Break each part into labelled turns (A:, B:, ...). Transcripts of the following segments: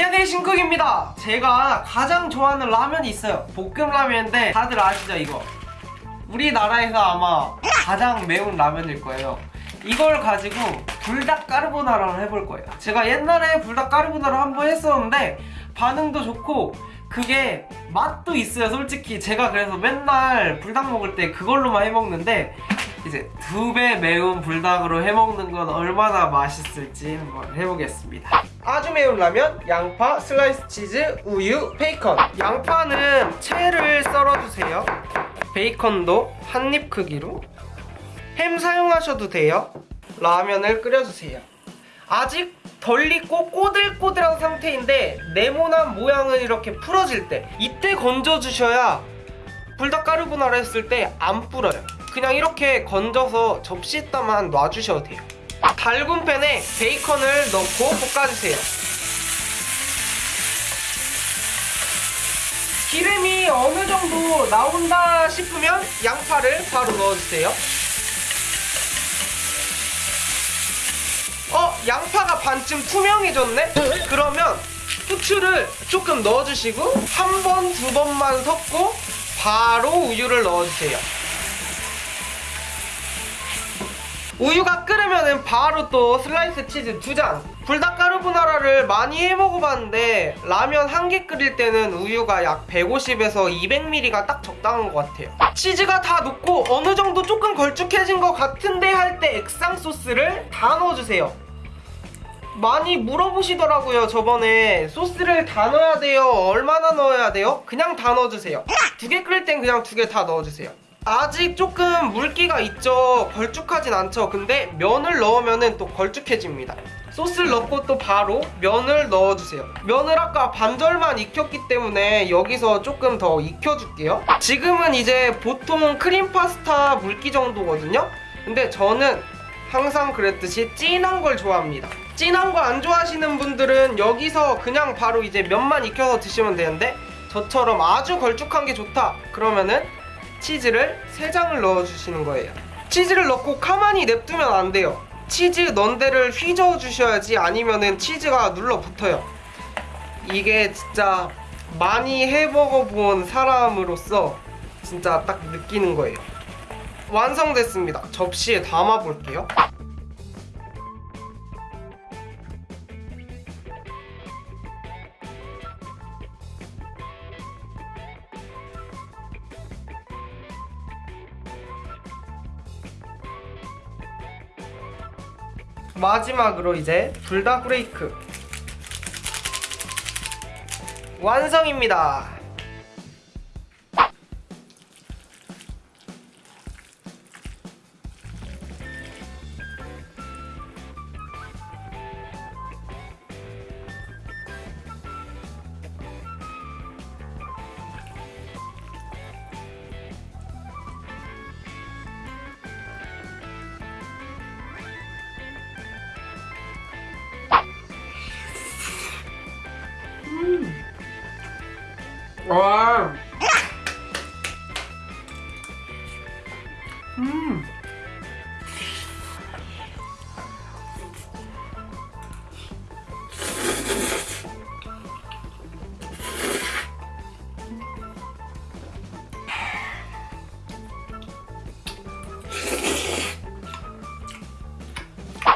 A: 안녕하세요 신쿡입니다. 제가 가장 좋아하는 라면이 있어요. 볶음라면인데 다들 아시죠 이거? 우리나라에서 아마 가장 매운 라면일 거예요. 이걸 가지고 불닭 까르보나라를 해볼 거예요. 제가 옛날에 불닭 까르보나라 한 번 했었는데 반응도 좋고 그게 맛도 있어요 솔직히. 제가 그래서 맨날 불닭 먹을 때 그걸로만 해먹는데 이제 두 배 매운 불닭으로 해먹는 건 얼마나 맛있을지 한번 해보겠습니다. 아주 매운 라면, 양파, 슬라이스 치즈, 우유, 베이컨. 양파는 채를 썰어주세요. 베이컨도 한 입 크기로. 햄 사용하셔도 돼요. 라면을 끓여주세요. 아직 덜 익고 꼬들꼬들한 상태인데 네모난 모양은 이렇게 풀어질 때 이때 건져주셔야 불닭 까르보나라 했을 때 안 불어요 그냥 이렇게 건져서 접시에다만 놔주셔도 돼요 달군 팬에 베이컨을 넣고 볶아주세요 기름이 어느 정도 나온다 싶으면 양파를 바로 넣어주세요 어? 양파가 반쯤 투명해졌네? 그러면 후추를 조금 넣어주시고 한 번, 두 번만 섞고 바로 우유를 넣어주세요 우유가 끓으면 바로 또 슬라이스 치즈 두장 불닭 까르보나라를 많이 해 먹어봤는데 라면 한 개 끓일 때는 우유가 약 150에서 200ml가 딱 적당한 것 같아요. 치즈가 다 녹고 어느 정도 조금 걸쭉해진 것 같은데 할 때 액상 소스를 다 넣어주세요. 많이 물어보시더라고요 저번에. 소스를 다 넣어야 돼요. 얼마나 넣어야 돼요? 그냥 다 넣어주세요. 두 개 끓일 땐 그냥 두 개 다 넣어주세요 아직 조금 물기가 있죠. 걸쭉하진 않죠. 근데 면을 넣으면 또 걸쭉해집니다. 소스를 넣고 또 바로 면을 넣어주세요. 면을 아까 반절만 익혔기 때문에 여기서 조금 더 익혀줄게요. 지금은 이제 보통 크림 파스타 물기 정도거든요. 근데 저는 항상 그랬듯이 진한 걸 좋아합니다. 진한 거 안 좋아하시는 분들은 여기서 그냥 바로 이제 면만 익혀서 드시면 되는데 저처럼 아주 걸쭉한 게 좋다 그러면은 치즈를 3장을 넣어주시는 거예요. 치즈를 넣고 가만히 냅두면 안 돼요. 치즈 넣은 데를 휘저어 주셔야지 아니면은 치즈가 눌러붙어요. 이게 진짜 많이 해먹어 본 사람으로서 진짜 딱 느끼는 거예요. 완성됐습니다. 접시에 담아 볼게요 마지막으로 이제 불닭 브레이크. 완성입니다 와. 음.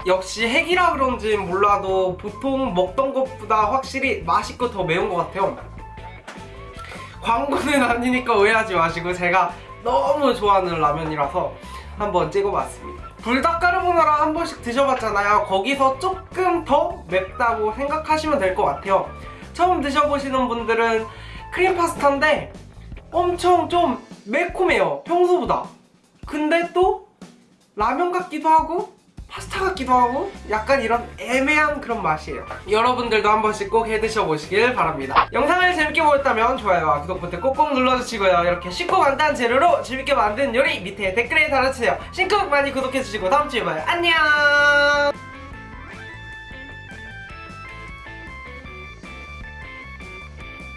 A: 역시 핵이라 그런지 몰라도 보통 먹던 것보다 확실히 맛있고 더 매운 것 같아요 광고는 아니니까 오해하지 마시고 제가 너무 좋아하는 라면이라서 한번 찍어봤습니다. 불닭 까르보나라 한 번씩 드셔봤잖아요. 거기서 조금 더 맵다고 생각하시면 될 것 같아요. 처음 드셔보시는 분들은 크림 파스타인데 엄청 좀 매콤해요. 평소보다. 근데 또 라면 같기도 하고 파스타 같기도 하고 약간 이런 애매한 그런 맛이에요. 여러분들도 한 번씩 꼭 해드셔보시길 바랍니다. 영상을 재밌게 보셨다면 좋아요와 구독 버튼 꼭꼭 눌러주시고요. 이렇게 쉽고 간단한 재료로 재밌게 만든 요리 밑에 댓글에 달아주세요. 신쿡 많이 구독해주시고 다음주에 봐요. 안녕